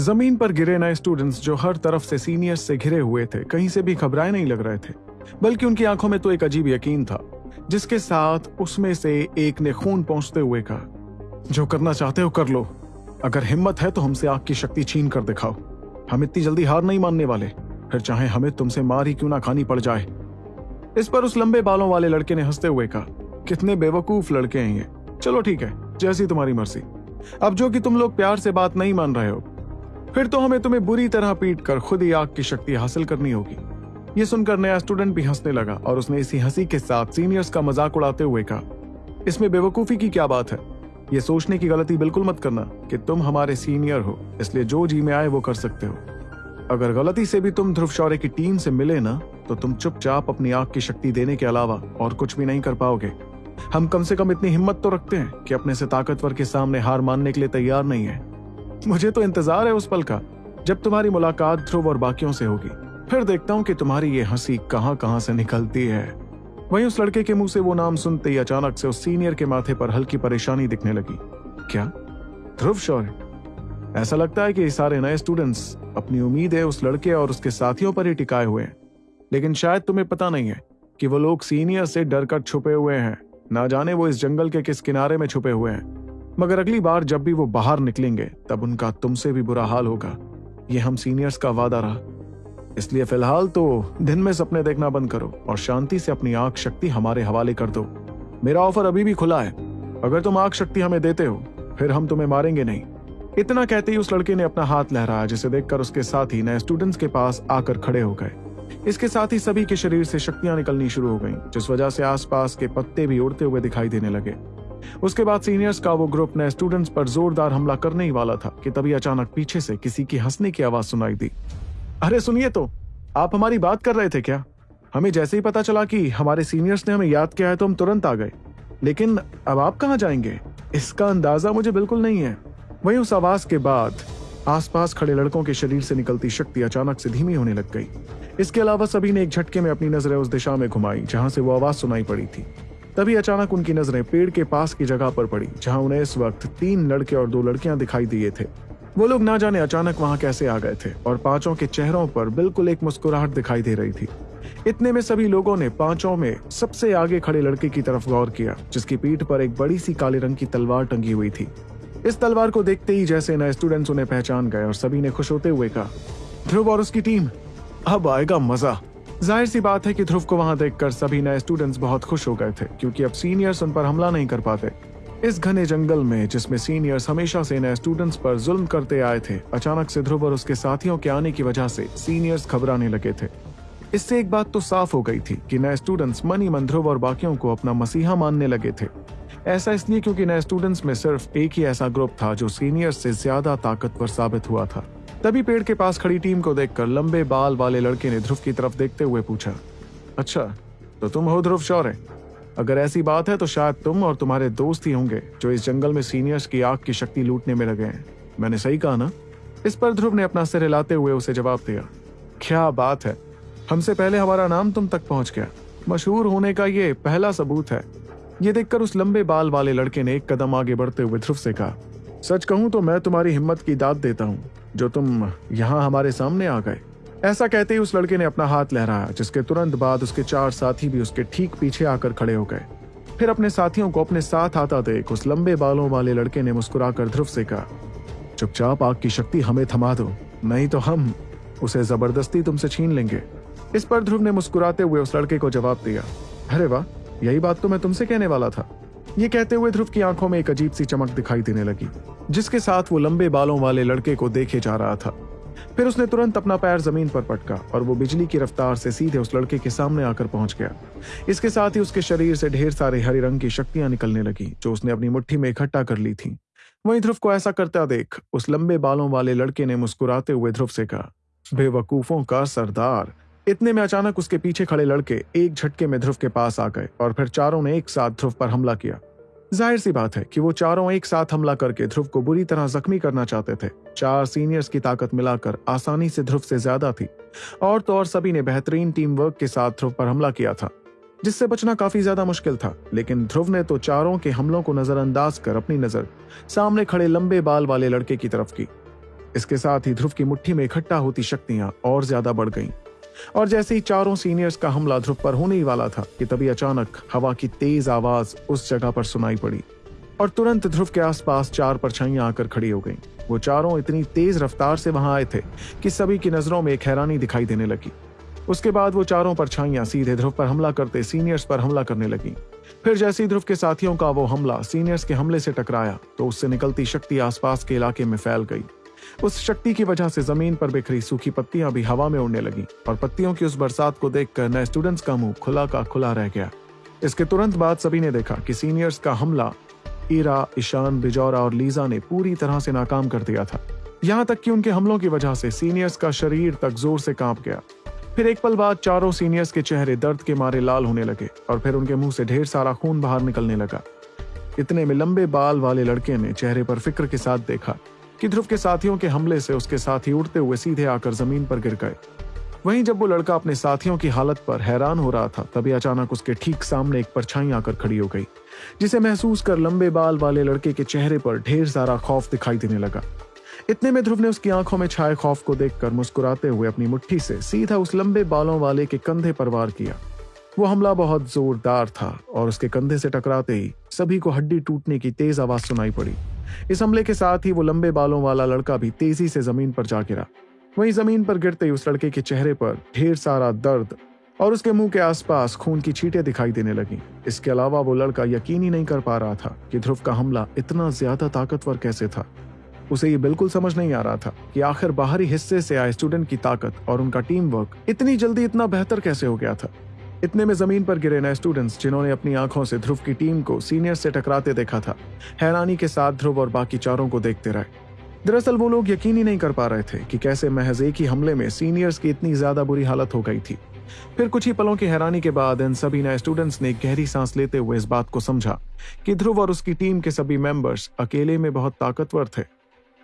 ज़मीन पर गिरे नए स्टूडेंट्स जो हर तरफ़ से सीनियर्स से घिरे हुए थे, कहीं से भी घबराए नहीं लग रहे थे। बल्कि उनकी आँखों में तो एक अजीब यकीन था, जिसके साथ उसमें से एक ने खून पहुँचते हुए कहा, जो करना चाहते हो कर लो। अगर हिम्मत है तो हमसे आग की शक्ति छीन कर दिखाओ। हम इतनी जल्दी हार नहीं मानने वाले। फिर चाहे हमें तुमसे मार ही क्यों ना खानी पड़ जाए। इस पर उस लंबे बालों वाले लड़के ने हँसते हुए कहा, कितने बेवकूफ़ लड़के हैं ये। चलो ठीक है, जैसी तुम्हारी मर्ज़ी। अब जो कि तुम लोग प्यार से बात नहीं मान रहे हो फिर तो हमें तुम्हें बुरी तरह पीट कर खुद ही आग की शक्ति हासिल करनी होगी। ये सुनकर नया स्टूडेंट भी हंसने लगा और उसने इसी हँसी के साथ सीनियर्स का मज़ाक उड़ाते हुए कहा, इसमें बेवकूफ़ी की क्या बात है? ये सोचने की गलती बिल्कुल मत करना कि तुम हमारे सीनियर हो, इसलिए जो जी में आए वो कर सकते हो। अगर गलती से भी तुम ध्रुव शौर्य की टीम से मिले ना तो तुम चुपचाप अपनी आग की शक्ति देने के अलावा और कुछ भी नहीं कर पाओगे। हम कम से कम इतनी हिम्मत तो रखते हैं कि अपने से ताकतवर के सामने हार मानने के लिए तैयार नहीं है। मुझे तो इंतज़ार है उस पल का, जब तुम्हारी मुलाकात ध्रुव और बाकियों से होगी। फिर देखता हूँ कि तुम्हारी ये हँसी कहाँ कहाँ से निकलती है। वहीं उस लड़के के मुँह से वो नाम सुनते ही अचानक से उस सीनियर के माथे पर हल्की परेशानी दिखने लगी। क्या? ध्रुव, शौर्य? ऐसा लगता है कि सारे नए स्टूडेंट्स अपनी उम्मीद है उस लड़के और उसके साथियों पर ही टिकाए हुए हैं। लेकिन शायद तुम्हें पता नहीं है कि वो लोग सीनियर से डर कर छुपे हुए हैं। ना जाने वो इस जंगल के किस किनारे में छुपे हुए हैं। मगर अगली बार जब भी वो बाहर निकलेंगे तब उनका तुमसे भी बुरा हाल होगा। ये हम सीनियर्स का वादा रहा। इसलिए फ़िलहाल तो दिन में सपने देखना बंद करो और शांति से अपनी आँख शक्ति हमारे हवाले कर दो। मेरा ऑफ़र अभी भी खुला है। अगर तुम आँख शक्ति हमें देते हो फिर हम तुम्हें मारेंगे नहीं। इतना कहते ही उस लड़के ने अपना हाथ लहराया जिसे देखकर उसके साथ ही नए स्टूडेंट्स के पास आकर खड़े हो गए। इसके साथ ही सभी के शरीर से शक्तियाँ निकलनी शुरू हो गईं, जिस वजह से आसपास के पत्ते भी उड़ते हुए दिखाई देने लगे। उसके बाद सीनियर्स का वो ग्रुप नए स्टूडेंट्स पर जोरदार हमला करने ही वाला था कि तभी अचानक पीछे से किसी की हंसने की आवाज़ सुनाई दी। अरे सुनिए तो आप हमारी बात कर रहे थे क्या? हमें जैसे ही पता चला कि हमारे सीनियर्स ने हमें याद किया है तो हम तुरंत आ गए। लेकिन अब आप कहाँ जाएँगे? इसका अंदाज़ा मुझे बिल्कुल नहीं है। वहीं उस आवाज़ के बाद आसपास खड़े लड़कों के शरीर से निकलती शक्ति अचानक से धीमी होने लग गई। इसके अलावा सभी ने एक झटके में अपनी नज़रें उस दिशा में घुमाई, जहाँ से वो आवाज़ सुनाई पड़ी थी। तभी अचानक उनकी नज़रें पेड़ के पास की जगह पर पड़ी, जहाँ उन्हें इस वक्त तीन लड़के और दो लड़कियाँ दिखाई दिए थे। वो लोग ना जाने अचानक वहाँ कैसे आ गए थे, और पाँचों के चेहरों पर बिल्कुल एक मुस्कुराहट दिखाई दे रही थी। इतने में सभी लोगों ने पाँचों में सबसे आगे खड़े लड़के की तरफ़ गौर किया, जिसकी पीठ पर एक बड़ी सी काले रंग की तलवार टंगी हुई थी। इस तलवार को देखते ही जैसे नए स्टूडेंट्स उन्हें पहचान गए और सभी ने खुश होते हुए कहा, ध्रुव और उसकी टीम, अब आएगा मज़ा। ज़ाहिर सी बात है कि ध्रुव को वहाँ देखकर सभी नए स्टूडेंट्स बहुत खुश हो गए थे, क्योंकि अब सीनियर्स उन पर हमला नहीं कर पाते। इस घने जंगल में, जिसमें सीनियर्स हमेशा से नए स्टूडेंट्स पर जुल्म करते आए थे, अचानक से ध्रुव और उसके साथियों के आने की वजह से सीनियर्स घबराने लगे थे। इससे एक बात तो साफ़ हो गई थी कि नए स्टूडेंट्स मनी मन ध्रुव और बाकियों को अपना मसीहा मानने लगे थे। ऐसा इसलिए क्योंकि नए स्टूडेंट्स में सिर्फ़ एक ही ऐसा ग्रुप था जो सीनियर्स से ज़्यादा ताकतवर साबित हुआ था। तभी पेड़ के पास खड़ी टीम को देखकर लंबे बाल वाले लड़के ने ध्रुव की तरफ़ देखते हुए पूछा अच्छा तो तुम हो ध्रुव शौर्य? अगर ऐसी बात है तो शायद तुम और तुम्हारे दोस्त ही होंगे जो इस जंगल में सीनियर्स की आग की शक्ति लूटने में लगे हैं। मैंने सही कहा ना? इस पर ध्रुव ने अपना सिर हिलाते हुए उसे जवाब दिया, क्या बात है। हमसे पहले हमारा नाम तुम तक पहुँच गया। मशहूर होने का ये पहला सबूत है। ये देखकर उस लंबे बाल वाले लड़के ने एक कदम आगे बढ़ते हुए ध्रुव से कहा, सच कहूँ तो मैं तुम्हारी हिम्मत की दाद देता हूँ। जो तुम यहाँ हमारे सामने आ गए। ऐसा कहते ही उस लड़के ने अपना हाथ लहराया, जिसके तुरंत बाद उसके चार साथी भी उसके ठीक पीछे आकर खड़े हो गए। फिर अपने साथियों को अपने साथ आता देख उस लंबे बालों वाले लड़के ने मुस्कुराकर ध्रुव से कहा, चुपचाप आग की शक्ति हमें थमा दो, नहीं तो हम उसे ज़बरदस्ती तुमसे छीन लेंगे। इस पर ध्रुव ने मुस्कुराते हुए उस लड़के को जवाब दिया, अरे वाह, यही बात तो मैं तुमसे कहने वाला था। ये कहते हुए ध्रुव की आँखों में एक अजीब सी चमक दिखाई देने लगी, जिसके साथ वो लंबे बालों वाले लड़के को देखे जा रहा था। फिर उसने तुरंत अपना पैर ज़मीन पर पटका और वो बिजली की रफ्तार से सीधे उस लड़के के सामने आकर पहुँच गया। इसके साथ ही उसके शरीर से ढेर सारे हरे रंग की शक्तियाँ निकलने लगी, जो उसने अपनी मुट्ठी में इकट्ठा कर ली थी। वहीं ध्रुव को ऐसा करता देख, उस लंबे बालों वाले लड़के ने मुस्कुराते हुए ध्रुव से कहा, बेवकूफों का सरदार इतने में अचानक उसके पीछे खड़े लड़के एक झटके में ध्रुव के पास आ गए और फिर चारों ने एक साथ ध्रुव पर हमला किया। ज़ाहिर सी बात है कि वो चारों एक साथ हमला करके ध्रुव को बुरी तरह जख्मी करना चाहते थे। चार सीनियर्स की ताकत मिलाकर आसानी से ध्रुव से ज़्यादा थी। और तो और सभी ने बेहतरीन टीम वर्क के साथ ध्रुव पर हमला किया था, जिससे बचना काफ़ी ज़्यादा मुश्किल था। लेकिन ध्रुव ने तो चारों के हमलों को नजरअंदाज कर अपनी नज़र सामने खड़े लंबे बाल वाले लड़के की तरफ़ की। इसके साथ ही ध्रुव की मुट्ठी में इकट्ठा होती शक्तियाँ और ज़्यादा बढ़ गईं। और जैसे ही चारों सीनियर्स का हमला ध्रुव पर होने ही वाला था कि तभी अचानक हवा की तेज आवाज़ उस जगह पर सुनाई पड़ी और तुरंत ध्रुव के आसपास चार परछाइयाँ आकर खड़ी हो गईं। वो चारों इतनी तेज रफ्तार से वहाँ आए थे कि सभी की नज़रों में एक हैरानी दिखाई देने लगी। उसके बाद वो चारों परछाइयाँ सीधे ध्रुव पर हमला करते सीनियर्स पर हमला करने लगी। फिर जैसे ही ध्रुव के साथियों का वो हमला सीनियर्स के हमले से टकराया तो उससे निकलती शक्ति आसपास के इलाके में फैल गई। उस शक्ति की वजह से ज़मीन पर बिखरी सूखी पत्तियाँ भी हवा में उड़ने लगी, और पत्तियों की उस बरसात को देखकर नए स्टूडेंट्स का मुँह खुला का खुला रह गया। इसके तुरंत बाद सभी ने देखा कि सीनियर्स का हमला ईरा, ईशान, बिजौरा और लीजा ने पूरी तरह से नाकाम कर दिया था। यहाँ तक कि उनके हमलों की वजह से सीनियर्स का शरीर तक ज़ोर से काँप गया। फिर एक पल बाद चारों सीनियर्स के चेहरे दर्द के मारे लाल होने लगे, और फिर उनके मुँह से ढेर सारा खून बाहर निकलने लगा। इतने में लंबे बाल वाले लड़के ने चेहरे पर फ़िक्र के साथ देखा कि ध्रुव के साथियों के हमले से उसके साथी उड़ते हुए सीधे आकर ज़मीन पर गिर गए। वहीं जब वो लड़का अपने साथियों की हालत पर हैरान हो रहा था, तभी अचानक उसके ठीक सामने एक परछाई आकर खड़ी हो गई, जिसे महसूस कर लंबे बाल वाले लड़के के चेहरे पर ढेर सारा खौफ दिखाई देने लगा। इतने में ध्रुव ने उसकी आँखों में छाए खौफ को देखकर मुस्कुराते हुए अपनी मुट्ठी से सीधा उस लंबे बालों वाले के कंधे पर वार किया। वो हमला बहुत जोरदार था और उसके कंधे से टकराते ही सभी को हड्डी टूटने की तेज आवाज़ सुनाई पड़ी। इस हमले के साथ ही वो लंबे बालों वाला लड़का भी तेज़ी से ज़मीन पर जा गिरा। वहीं ज़मीन पर गिरते ही उस लड़के के चेहरे पर ढेर सारा दर्द और उसके मुँह के आसपास खून की छींटे दिखाई देने लगी। इसके अलावा वो लड़का यकीन ही नहीं कर पा रहा था कि ध्रुव का हमला इतना ज़्यादा ताकतवर कैसे था। उसे ये बिल्कुल समझ नहीं आ रहा था कि आखिर बाहरी हिस्से से आए स्टूडेंट की ताकत और उनका टीम वर्क इतनी जल्दी इतना बेहतर कैसे हो गया था। इतने में ज़मीन पर गिरे नए स्टूडेंट्स जिन्होंने अपनी आँखों से ध्रुव की टीम को सीनियर से टकराते देखा था। हैरानी के साथ ध्रुव और बाकी चारों को देखते रहे। दरअसल वो लोग यकीन ही नहीं कर पा रहे थे कि कैसे महज एक ही हमले में सीनियर्स की इतनी ज़्यादा बुरी हालत हो गई थी। फिर कुछ ही पलों की हैरानी के बाद इन सभी नए स्टूडेंट्स ने गहरी सांस लेते हुए इस बात को समझा कि ध्रुव और उसकी टीम के सभी मेंबर्स अकेले में बहुत ताकतवर थे।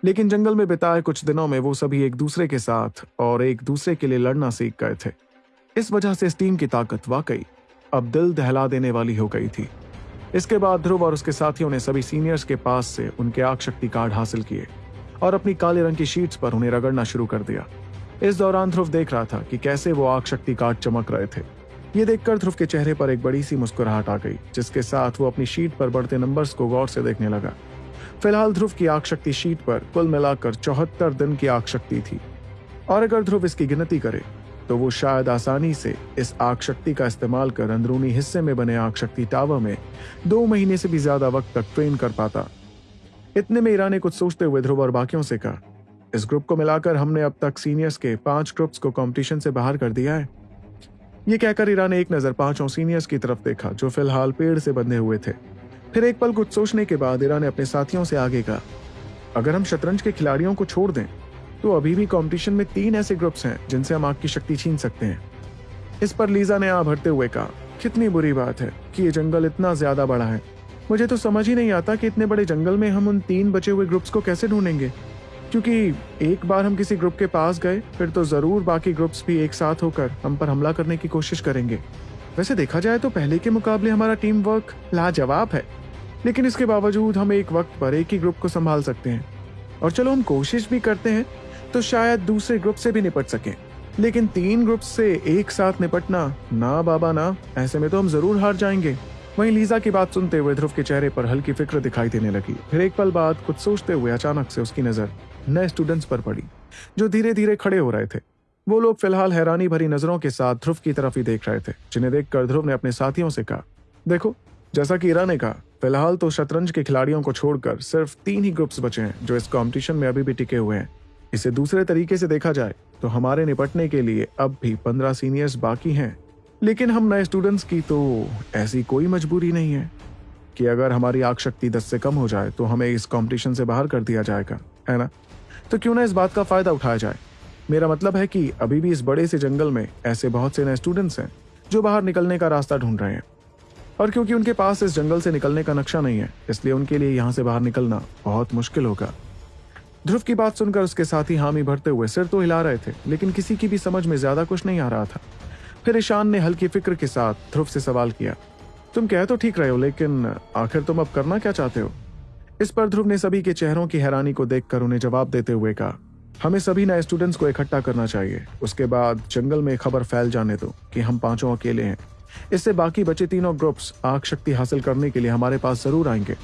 लेकिन जंगल में बिताए कुछ दिनों में वो सभी एक दूसरे के साथ और एक दूसरे के लिए लड़ना सीख गए थे। इस वजह से इस टीम की ताकत वाकई अब दिल दहला देने वाली हो गई थी। इसके बाद ध्रुव और उसके साथियों ने सभी सीनियर्स के पास से उनके आग शक्ति कार्ड हासिल किए और अपनी काले रंग की शीट्स पर उन्हें रगड़ना शुरू कर दिया। इस दौरान ध्रुव देख रहा था कि कैसे वो आग शक्ति कार्ड चमक रहे थे। ये देखकर ध्रुव के चेहरे पर एक बड़ी सी मुस्कुराहट आ गई, जिसके साथ वो अपनी शीट पर बढ़ते नंबर्स को गौर से देखने लगा। फ़िलहाल ध्रुव की आग शक्ति शीट पर कुल मिलाकर चौहत्तर दिन की आग शक्ति थी। और अगर ध्रुव इसकी गिनती करे तो वो शायद आसानी से इस आग शक्ति का इस्तेमाल कर अंदरूनी हिस्से में बने आग शक्ति टावर में दो महीने से भी ज़्यादा वक्त तक ट्रेन कर पाता। इतने में ईरा ने कुछ सोचते हुए ध्रुव और बाकियों से कहा, इस ग्रुप को मिलाकर हमने अब तक सीनियर्स के पाँच ग्रुप्स को कंपटीशन से बाहर कर दिया है। ये कहकर ईरा ने एक नज़र पाँचों सीनियर्स की तरफ़ देखा, जो फ़िलहाल पेड़ से बंधे हुए थे। फिर एक पल कुछ सोचने के बाद ईरा ने अपने साथियों से आगे कहा, अगर हम शतरंज के खिलाड़ियों को छोड़ दें तो अभी भी कंपटीशन में तीन ऐसे ग्रुप्स हैं, जिनसे हम आग की शक्ति छीन सकते हैं। इस पर लीजा ने आ भरते हुए कहा, कितनी बुरी बात है कि ये जंगल इतना ज़्यादा बड़ा है। मुझे तो समझ ही नहीं आता कि इतने बड़े जंगल में हम उन तीन बचे हुए ग्रुप्स को कैसे ढूंढेंगे। क्योंकि एक बार हम किसी ग्रुप के पास गए, फिर तो ज़रूर बाकी ग्रुप्स भी एक साथ होकर हम पर हमला करने की कोशिश करेंगे। वैसे देखा जाए तो पहले के मुकाबले हमारा टीम वर्क लाजवाब है, लेकिन इसके बावजूद हम एक वक्त पर एक ही ग्रुप को संभाल सकते हैं। और चलो हम कोशिश भी करते हैं तो शायद दूसरे ग्रुप से भी निपट सके। लेकिन तीन ग्रुप से एक साथ निपटना, ना बाबा ना, ऐसे में तो हम ज़रूर हार जाएँगे। वहीं लीजा की बात सुनते हुए ध्रुव के चेहरे पर हल्की फ़िक्र दिखाई देने लगी। फिर एक पल बाद कुछ सोचते हुए अचानक से उसकी नज़र नए स्टूडेंट्स पर पड़ी, जो धीरे धीरे खड़े हो रहे थे। वो लोग फ़िलहाल हैरानी भरी नज़रों के साथ ध्रुव की तरफ़ ही देख रहे थे, जिन्हें देखकर ध्रुव ने अपने साथियों से कहा, देखो, जैसा कि ईरा ने कहा, फ़िलहाल तो शतरंज के खिलाड़ियों को छोड़कर सिर्फ़ तीन ही ग्रुप्स बचे हैं, जो इस कंपटीशन में अभी भी टिके हुए हैं। इसे दूसरे तरीके से देखा जाए तो हमारे निपटने के लिए अब भी पंद्रह सीनियर्स बाकी हैं। लेकिन हम नए स्टूडेंट्स की तो ऐसी कोई मजबूरी नहीं है कि अगर हमारी आग शक्ति दस से कम हो जाए तो हमें इस कंपटीशन से बाहर कर दिया जाएगा, है ना? तो क्यों ना इस बात का फ़ायदा उठाया जाए? मेरा मतलब है कि अभी भी इस बड़े से जंगल में ऐसे बहुत से नए स्टूडेंट्स हैं, जो बाहर निकलने का रास्ता ढूंढ रहे हैं। और क्योंकि उनके पास इस जंगल से निकलने का नक्शा नहीं है, इसलिए उनके लिए यहाँ से बाहर निकलना बहुत मुश्किल होगा। ध्रुव की बात सुनकर उसके साथी हामी भरते हुए सिर तो हिला रहे थे, लेकिन किसी की भी समझ में ज़्यादा कुछ नहीं आ रहा था। फिर ईशान ने हल्की फ़िक्र के साथ ध्रुव से सवाल किया, तुम कह तो ठीक रहे हो, लेकिन आखिर तुम अब करना क्या चाहते हो? इस पर ध्रुव ने सभी के चेहरों की हैरानी को देखकर उन्हें जवाब देते हुए कहा, हमें सभी नए स्टूडेंट्स को इकट्ठा करना चाहिए। उसके बाद जंगल में खबर फैल जाने दो कि हम पाँचों अकेले हैं। इससे बाकी बचे तीनों ग्रुप्स आग शक्ति हासिल करने के लिए हमारे पास ज़रूर आएँगे।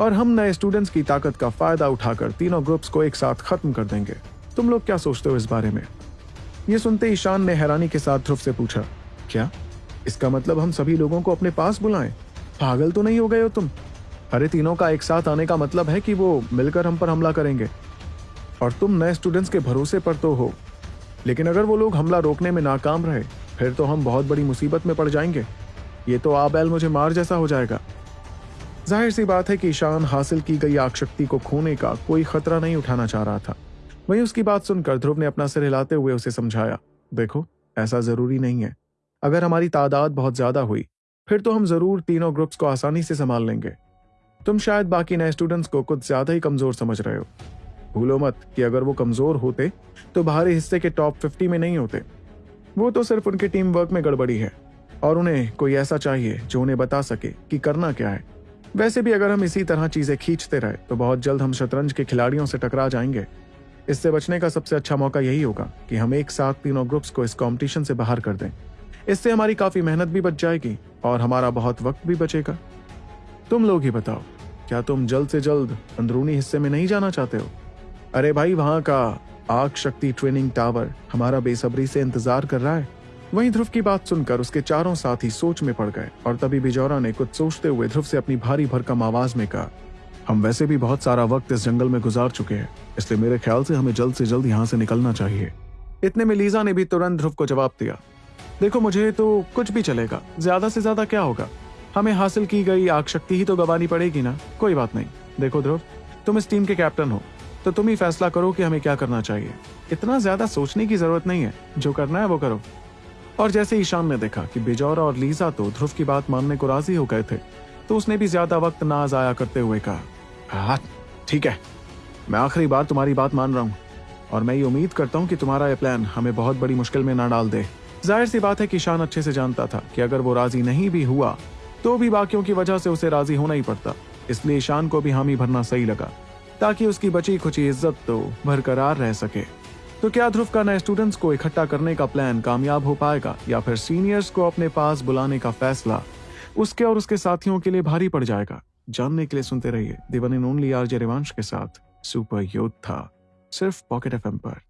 और हम नए स्टूडेंट्स की ताकत का फ़ायदा उठाकर तीनों ग्रुप्स को एक साथ खत्म कर देंगे। तुम लोग क्या सोचते हो इस बारे में? ये सुनते ईशान ने हैरानी के साथ ध्रुव से पूछा, क्या? इसका मतलब हम सभी लोगों को अपने पास बुलाएँ? पागल तो नहीं हो गए हो तुम? अरे तीनों का एक साथ आने का मतलब है कि वो मिलकर हम पर हमला करेंगे। और तुम नए स्टूडेंट्स के भरोसे पर तो हो। लेकिन अगर वो लोग हमला रोकने में नाकाम रहे, फिर तो हम बहुत बड़ी मुसीबत में पड़ जाएँगे। ये तो आबैल मुझे मार जैसा हो जाएगा। ज़ाहिर सी बात है कि ईशान हासिल की गई आग शक्ति को खोने का कोई खतरा नहीं उठाना चाह रहा था। वहीं उसकी बात सुनकर ध्रुव ने अपना सिर हिलाते हुए उसे समझाया, देखो, ऐसा ज़रूरी नहीं है। अगर हमारी तादाद बहुत ज़्यादा हुई, फिर तो हम ज़रूर तीनों ग्रुप्स को आसानी से संभाल लेंगे। तुम शायद बाकी नए स्टूडेंट्स को कुछ ज़्यादा ही कमज़ोर समझ रहे हो। भूलो मत कि अगर वो कमज़ोर होते तो बाहरी हिस्से के टॉप फिफ्टी में नहीं होते। वो तो सिर्फ़ उनके टीम वर्क में गड़बड़ी है, और उन्हें कोई ऐसा चाहिए जो उन्हें बता सके कि करना क्या है। वैसे भी अगर हम इसी तरह चीज़ें खींचते रहे तो बहुत जल्द हम शतरंज के खिलाड़ियों से टकरा जाएँगे। इससे बचने का सबसे अच्छा मौका यही होगा कि हम एक साथ तीनों ग्रुप्स को इस कंपटीशन से बाहर कर दें। इससे हमारी काफ़ी मेहनत भी बच जाएगी और हमारा बहुत वक्त भी बचेगा। तुम लोग ही बताओ, क्या तुम जल्द से जल्द अंदरूनी हिस्से में नहीं जाना चाहते हो? अरे भाई, वहाँ का आग शक्ति ट्रेनिंग टावर हमारा बेसब्री से इंतज़ार कर रहा है। वहीं ध्रुव की बात सुनकर उसके चारों साथी सोच में पड़ गए और तभी बिजौरा ने कुछ सोचते हुए ध्रुव से अपनी भारी भरकम आवाज़ में कहा, हम वैसे भी बहुत सारा वक्त इस जंगल में गुजार चुके हैं, इसलिए मेरे ख्याल से हमें जल्द से जल्द यहाँ से निकलना चाहिए इतने में लीजा ने भी तुरंत ध्रुव को जवाब दिया, देखो, मुझे तो कुछ भी चलेगा, ज़्यादा से ज़्यादा क्या होगा? हमें हासिल की गई आग शक्ति ही तो गवानी पड़ेगी ना? कोई बात नहीं। देखो ध्रुव, तुम इस टीम के कैप्टन हो तो तुम ही फैसला करो कि हमें क्या करना चाहिए। इतना ज़्यादा सोचने की ज़रूरत नहीं है, जो करना है वो करो। और जैसे ईशान ने देखा कि बिजौरा और लीजा तो ध्रुव की बात मानने को राज़ी हो गए थे तो उसने भी ज़्यादा वक्त ना जाया करते हुए कहा हाँ ठीक है, मैं आखिरी बार तुम्हारी बात मान रहा हूँ और मैं ये उम्मीद करता हूँ कि तुम्हारा ये प्लान हमें बहुत बड़ी मुश्किल में ना डाल दे। ज़ाहिर सी बात है कि ईशान अच्छे से जानता था कि अगर वो राज़ी नहीं भी हुआ तो भी बाकियों की वजह से उसे राज़ी होना ही पड़ता। इसलिए ईशान को भी हामी भरना सही लगा, ताकि उसकी बची खुची इज़्ज़त तो बरकरार रह सके। तो क्या ध्रुव का नए स्टूडेंट्स को इकट्ठा करने का प्लान कामयाब हो पाएगा या फिर सीनियर्स को अपने पास बुलाने का फैसला उसके और उसके साथियों के लिए भारी पड़ जाएगा? जानने के लिए सुनते रहिए दिवन इन ओनली आरजे रिवांश के साथ सुपर योद्धा, सिर्फ़ पॉकेट एफ़ पर।